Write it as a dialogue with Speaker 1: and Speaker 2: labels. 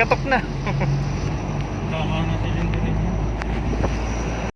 Speaker 1: Katok na.